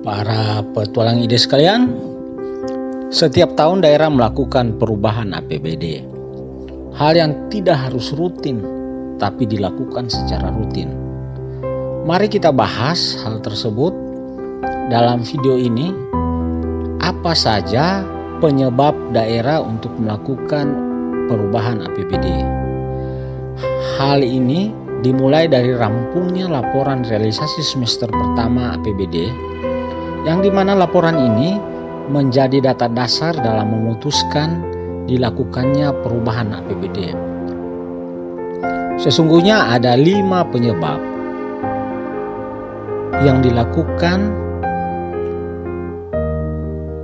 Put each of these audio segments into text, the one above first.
Para petualang ide sekalian, setiap tahun daerah melakukan perubahan APBD. Hal yang tidak harus rutin, tapi dilakukan secara rutin. Mari kita bahas hal tersebut dalam video ini. Apa saja penyebab daerah untuk melakukan perubahan APBD? Hal ini dimulai dari rampungnya laporan realisasi semester pertama APBD yang di mana laporan ini menjadi data dasar dalam memutuskan dilakukannya perubahan APBD. Sesungguhnya ada lima penyebab yang dilakukan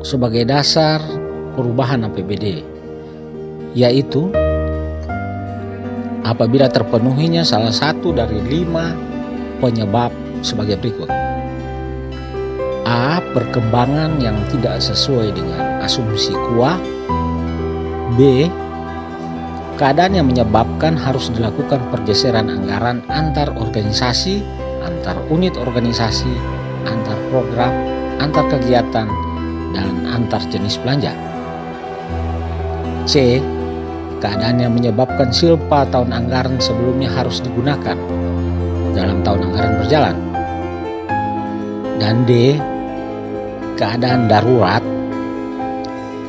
sebagai dasar perubahan APBD, yaitu apabila terpenuhinya salah satu dari lima penyebab sebagai berikut. A. Perkembangan yang tidak sesuai dengan asumsi kuah B. Keadaan yang menyebabkan harus dilakukan pergeseran anggaran antar organisasi, antar unit organisasi, antar program, antar kegiatan, dan antar jenis belanja. C keadaan yang menyebabkan silpa tahun anggaran sebelumnya harus digunakan dalam tahun anggaran berjalan. Dan D, keadaan darurat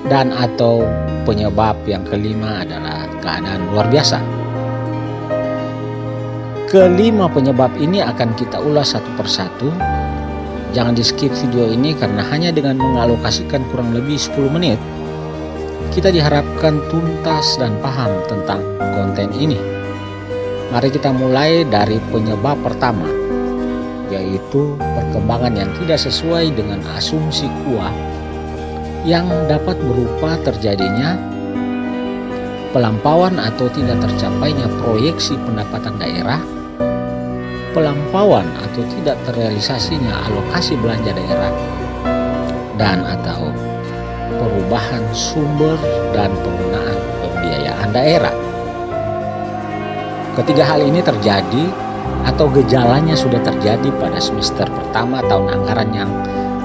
dan atau penyebab yang kelima adalah keadaan luar biasa. Kelima penyebab ini akan kita ulas satu persatu. Jangan di skip video ini karena hanya dengan mengalokasikan kurang lebih 10 menit kita diharapkan tuntas dan paham tentang konten ini. Mari kita mulai dari penyebab pertama, yaitu perkembangan yang tidak sesuai dengan asumsi kuah yang dapat berupa terjadinya pelampauan atau tidak tercapainya proyeksi pendapatan daerah, pelampauan atau tidak terrealisasinya alokasi belanja daerah, dan atau perubahan sumber dan penggunaan pembiayaan daerah. Ketiga hal ini terjadi atau gejalanya sudah terjadi pada semester pertama tahun anggaran yang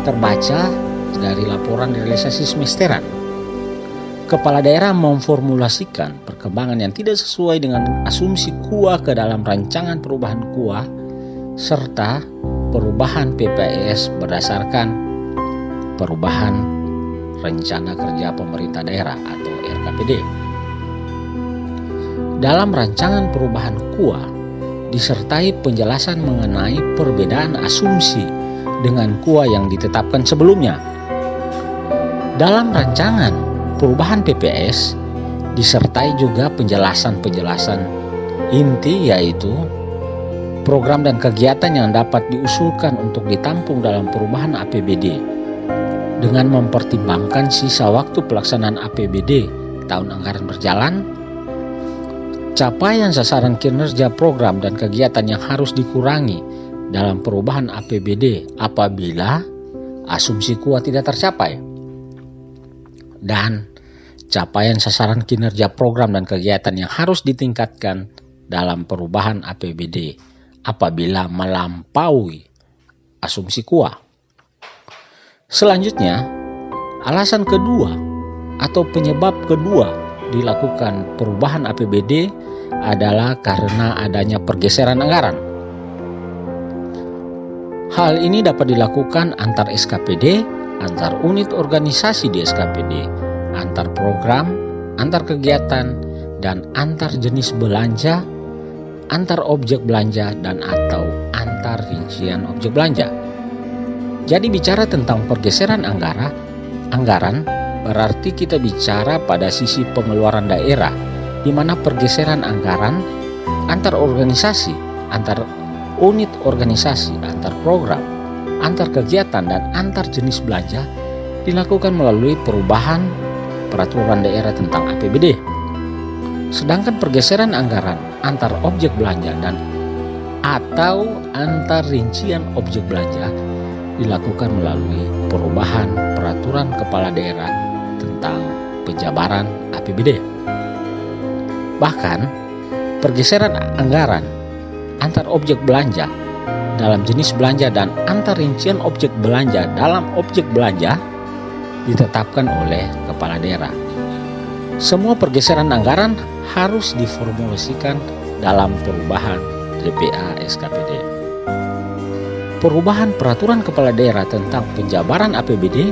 terbaca dari laporan realisasi semesteran. Kepala daerah memformulasikan perkembangan yang tidak sesuai dengan asumsi KUA ke dalam rancangan perubahan KUA serta perubahan PPS berdasarkan perubahan Rencana Kerja Pemerintah Daerah atau RKPD. Dalam rancangan perubahan KUA disertai penjelasan mengenai perbedaan asumsi dengan KUA yang ditetapkan sebelumnya. Dalam rancangan perubahan PPS disertai juga penjelasan-penjelasan inti yaitu program dan kegiatan yang dapat diusulkan untuk ditampung dalam perubahan APBD dengan mempertimbangkan sisa waktu pelaksanaan APBD tahun anggaran berjalan, capaian sasaran kinerja program dan kegiatan yang harus dikurangi dalam perubahan APBD apabila asumsi kuat tidak tercapai, dan capaian sasaran kinerja program dan kegiatan yang harus ditingkatkan dalam perubahan APBD apabila melampaui asumsi kuah. Selanjutnya, alasan kedua atau penyebab kedua dilakukan perubahan APBD adalah karena adanya pergeseran anggaran. Hal ini dapat dilakukan antar SKPD, antar unit organisasi di SKPD, antar program, antar kegiatan, dan antar jenis belanja, antar objek belanja, dan atau antar rincian objek belanja. Jadi bicara tentang pergeseran anggaran, anggaran berarti kita bicara pada sisi pengeluaran daerah di mana pergeseran anggaran antar organisasi, antar unit organisasi, antar program, antar kegiatan dan antar jenis belanja dilakukan melalui perubahan peraturan daerah tentang APBD. Sedangkan pergeseran anggaran antar objek belanja dan atau antar rincian objek belanja dilakukan melalui perubahan peraturan kepala daerah tentang penjabaran APBD. Bahkan, pergeseran anggaran antar objek belanja dalam jenis belanja dan antar rincian objek belanja dalam objek belanja ditetapkan oleh kepala daerah. Semua pergeseran anggaran harus diformulasikan dalam perubahan DPA SKPD. Perubahan peraturan kepala daerah tentang penjabaran APBD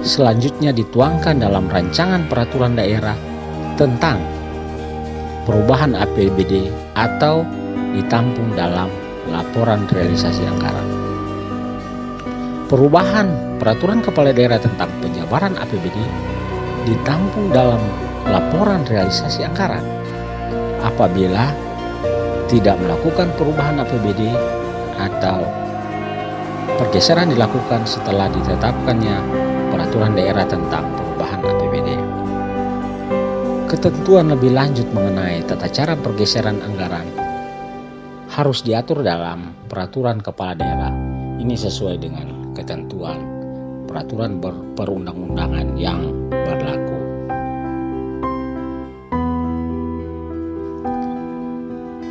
selanjutnya dituangkan dalam rancangan peraturan daerah tentang perubahan APBD atau ditampung dalam laporan realisasi anggaran. Perubahan peraturan kepala daerah tentang penjabaran APBD ditampung dalam laporan realisasi anggaran. Apabila tidak melakukan perubahan APBD atau pergeseran dilakukan setelah ditetapkannya peraturan daerah tentang perubahan APBD. Ketentuan lebih lanjut mengenai tata cara pergeseran anggaran harus diatur dalam peraturan kepala daerah. Ini sesuai dengan ketentuan peraturan perundang-undangan yang berlaku.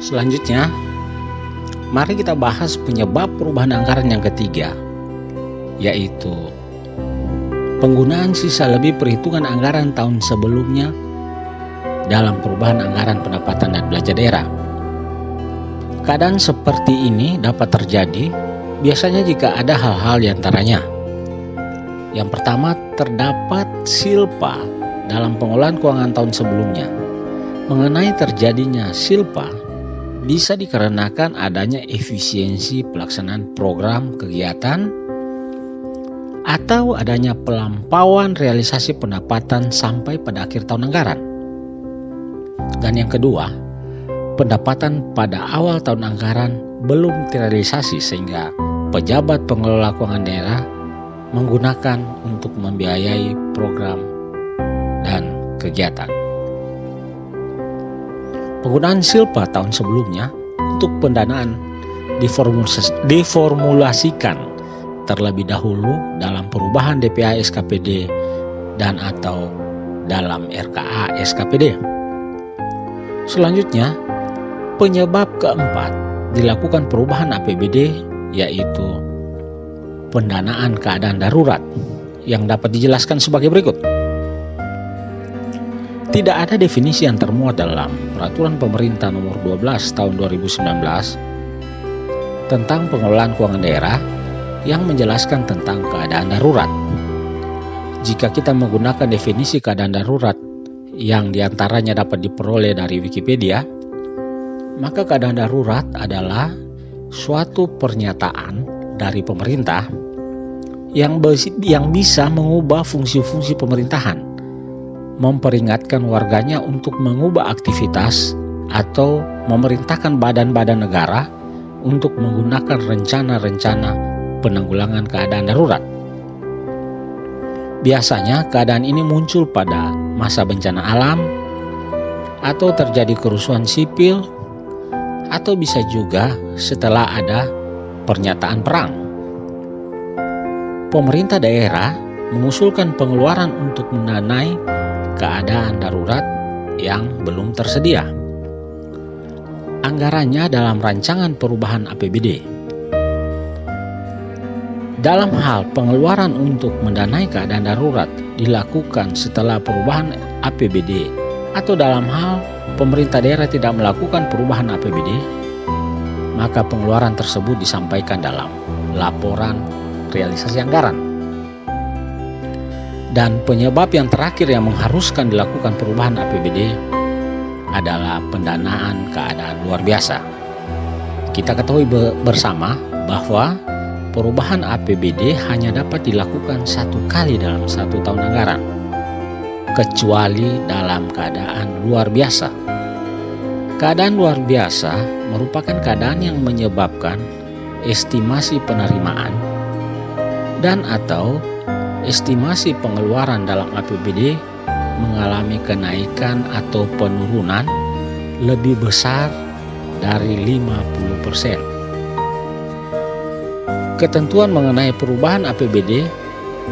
Selanjutnya, mari kita bahas penyebab perubahan anggaran yang ketiga, yaitu penggunaan sisa lebih perhitungan anggaran tahun sebelumnya dalam perubahan anggaran pendapatan dan belanja daerah. Keadaan seperti ini dapat terjadi biasanya jika ada hal-hal di antaranya. Yang pertama, terdapat silpa dalam pengolahan keuangan tahun sebelumnya. Mengenai terjadinya silpa, bisa dikarenakan adanya efisiensi pelaksanaan program kegiatan atau adanya pelampauan realisasi pendapatan sampai pada akhir tahun anggaran. Dan yang kedua, pendapatan pada awal tahun anggaran belum terrealisasi sehingga pejabat pengelola keuangan daerah menggunakan untuk membiayai program dan kegiatan. Penggunaan silpa tahun sebelumnya untuk pendanaan diformulasikan terlebih dahulu dalam perubahan DPA SKPD dan atau dalam RKA SKPD. Selanjutnya, penyebab keempat dilakukan perubahan APBD yaitu pendanaan keadaan darurat yang dapat dijelaskan sebagai berikut. Tidak ada definisi yang termuat dalam Peraturan Pemerintah Nomor 12 Tahun 2019 tentang pengelolaan keuangan daerah yang menjelaskan tentang keadaan darurat. Jika kita menggunakan definisi keadaan darurat yang di antaranya dapat diperoleh dari Wikipedia, maka keadaan darurat adalah suatu pernyataan dari pemerintah yang bisa mengubah fungsi-fungsi pemerintahan memperingatkan warganya untuk mengubah aktivitas atau memerintahkan badan-badan negara untuk menggunakan rencana-rencana penanggulangan keadaan darurat. Biasanya keadaan ini muncul pada masa bencana alam atau terjadi kerusuhan sipil atau bisa juga setelah ada pernyataan perang. Pemerintah daerah mengusulkan pengeluaran untuk mendanai keadaan darurat yang belum tersedia. Anggarannya dalam rancangan perubahan APBD. Dalam hal pengeluaran untuk mendanai keadaan darurat dilakukan setelah perubahan APBD atau dalam hal pemerintah daerah tidak melakukan perubahan APBD, maka pengeluaran tersebut disampaikan dalam laporan realisasi anggaran. Dan penyebab yang terakhir yang mengharuskan dilakukan perubahan APBD adalah pendanaan keadaan luar biasa. Kita ketahui bersama bahwa perubahan APBD hanya dapat dilakukan satu kali dalam satu tahun anggaran, kecuali dalam keadaan luar biasa. Keadaan luar biasa merupakan keadaan yang menyebabkan estimasi penerimaan dan atau estimasi pengeluaran dalam APBD mengalami kenaikan atau penurunan lebih besar dari 50%. Ketentuan mengenai perubahan APBD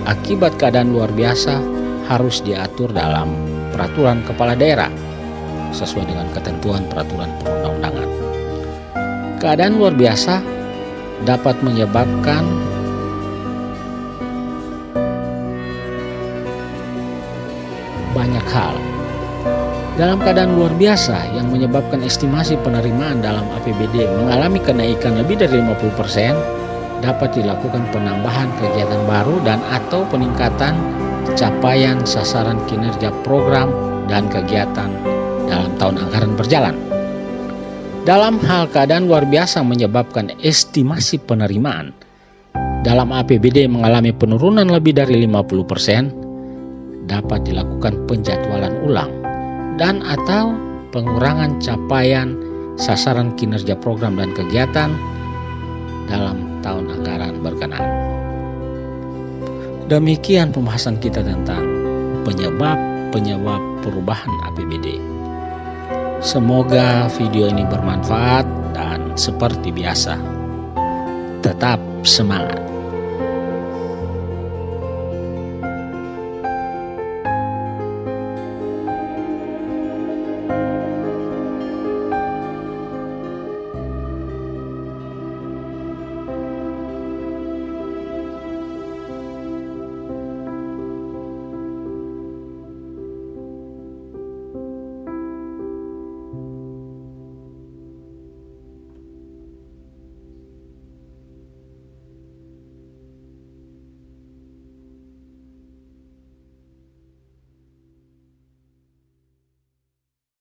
akibat keadaan luar biasa harus diatur dalam peraturan kepala daerah sesuai dengan ketentuan peraturan perundang-undangan. Keadaan luar biasa dapat menyebabkan Dalam keadaan luar biasa yang menyebabkan estimasi penerimaan dalam APBD mengalami kenaikan lebih dari 50%, dapat dilakukan penambahan kegiatan baru dan atau peningkatan capaian sasaran kinerja program dan kegiatan dalam tahun anggaran berjalan. Dalam hal keadaan luar biasa menyebabkan estimasi penerimaan dalam APBD mengalami penurunan lebih dari 50%, dapat dilakukan penjadwalan ulang dan atau pengurangan capaian sasaran kinerja program dan kegiatan dalam tahun anggaran berkenaan. Demikian pembahasan kita tentang penyebab-penyebab perubahan APBD. Semoga video ini bermanfaat dan seperti biasa, tetap semangat.